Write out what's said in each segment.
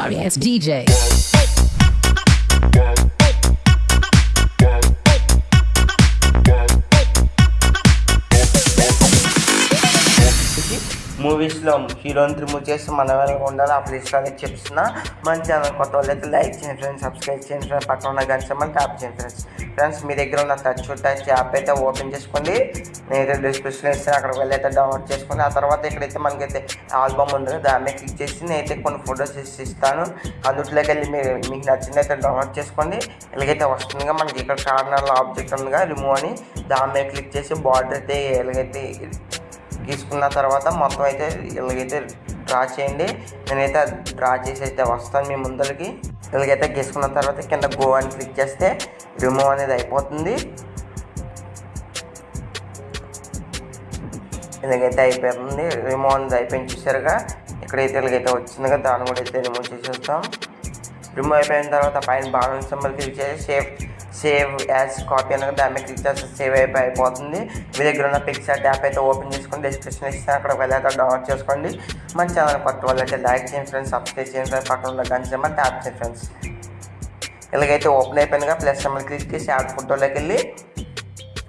sorry it's DJ. మూవీస్లో హీరోని remove చేసి మన ఎవరైనా ఉండాలి ఆ ప్లేస్లో అనేది చెప్తున్నా మన ఛానల్ కొత్త వాళ్ళైతే లైక్ చేయండి ఫ్రెండ్స్ సబ్స్క్రైబ్ చేయండి ఫ్రెండ్స్ పక్కన ఉన్న గంట మనం ట్యాప్ చేయండి ఫ్రెండ్స్. ఫ్రెండ్స్ మీ దగ్గర ఉన్న టచ్ టచ్ యాప్ అయితే ఓపెన్ చేసుకోండి. నేనైతే డిస్క్రిప్షన్ ఇస్తాను అక్కడికి వెళ్ళి అయితే డౌన్లోడ్ చేసుకోండి. ఆ తర్వాత ఇక్కడైతే మనకైతే ఆల్బమ్ ఉంది కదా దాని మీద క్లిక్ చేసి నేనైతే కొన్ని ఫొటోస్ ఇచ్చి ఇస్తాను. అందులోకి వెళ్ళి మీరు మీకు నచ్చింది అయితే డౌన్లోడ్ చేసుకోండి. ఇలాగైతే వస్తుందిగా మనకి ఇక్కడ కార్నర్లో ఆబ్జెక్ట్ ఉందిగా రిమూవ్ అని. దాని మీద క్లిక్ చేసి బార్డర్ అయితే ఎలాగైతే గీసుకున్న తర్వాత మొత్తం అయితే ఇలాగైతే డ్రా చేయండి. నేనైతే డ్రా చేసి అయితే వస్తాను మీ ముందరికి. ఇలాగైతే గీసుకున్న తర్వాత కింద గో అని క్లిక్ చేస్తే రిమూవ్ అనేది అయిపోతుంది. ఇలాగైతే అయిపోతుంది. రిమూవ్ అనేది అయిపోయింది చూసారుగా. ఇక్కడైతే ఇలాగైతే వచ్చిందిగా. దాన్ని కూడా అయితే రిమూవ్ చేసేస్తాం రిమూవ్ అయిపోయిన తర్వాత పైన బాణం సింబల్ క్లిక్ చేసి సేవ్ సేవ్ యాజ్ కాపీ అనేది దాని మీద క్లిక్ చేస్తే సేవ్ అయిపోయి అయిపోతుంది. మీ దగ్గర ఉన్న పిక్చర్ యాప్ అయితే ఓపెన్ చేసుకొని డిస్క్రిప్షన్ ఇస్తాను. అక్కడ వెళ్ళాక డౌన్లోడ్ చేసుకోండి. మన ఛానల్ కొత్త వాళ్ళైతే అయితే లైక్ చేయండి ఫ్రెండ్స్ సబ్స్క్రైబ్ చేయండి ఫ్రెండ్స్ పక్కన ఉన్న గంట సింబల్ ట్యాప్ చేయండి ఫ్రెండ్స్ ఇలాగైతే ఓపెన్ అయిపోయినగా ప్లస్ సింబల్ క్లిక్ చేసి యాడ్ ఫోటోలోకి వెళ్ళి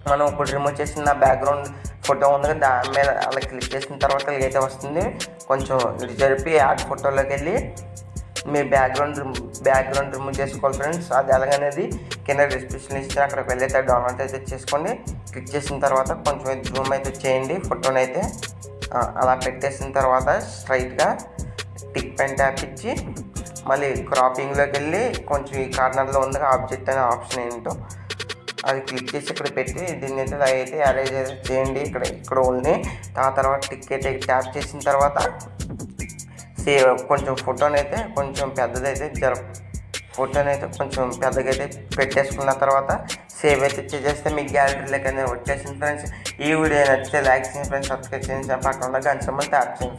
మనం ఇప్పుడు రిమూవ్ చేసిన బ్యాక్గ్రౌండ్ ఫోటో ఉంది కదా దాని మీద అలా క్లిక్ చేసిన తర్వాత ఇలాగైతే వస్తుంది. కొంచెం ఇటు జరిపి యాడ్ ఫోటోలోకి వెళ్ళి మీ బ్యాక్గ్రౌండ్ బ్యాక్గ్రౌండ్ రిమూవ్ చేసుకోవాలి ఫ్రెండ్స్ అది ఎలాగనేది కింద డిస్క్రిప్షన్ ఇస్తే అక్కడికి వెళ్ళైతే డౌన్లోడ్ అయితే చేసుకోండి. క్లిక్ చేసిన తర్వాత కొంచెం జూమ్ అయితే చేయండి. ఫోటోని అయితే అలా పెట్టేసిన తర్వాత స్ట్రైట్గా టిక్ పెన్ ట్యాప్ ఇచ్చి మళ్ళీ క్రాపింగ్లోకి వెళ్ళి కొంచెం ఈ కార్నర్లో ఉంది ఆబ్జెక్ట్ అనే ఆప్షన్ ఏంటో అది క్లిక్ చేసి ఇక్కడ పెట్టి దీన్ని అయితే అయితే అరేంజ్ చేయండి. ఇక్కడ ఇక్కడ ఉంది ఆ తర్వాత టిక్ అయితే ట్యాప్ చేసిన తర్వాత సేవ్ కొంచెం ఫోటోనైతే అయితే కొంచెం పెద్దదైతే జర ఫోటోనైతే అయితే కొంచెం పెద్దగా అయితే పెట్టేసుకున్న తర్వాత సేవ్ అయితే చేసేస్తే మీ గ్యాలరీలోకి అనేది వచ్చేసింది ఫ్రెండ్స్ ఈ వీడియో నచ్చితే లైక్ చేయండి ఫ్రెండ్స్ సబ్స్క్రైబ్ చేయండి. పక్కన ఉన్న గంట ట్యాప్ చేయండి.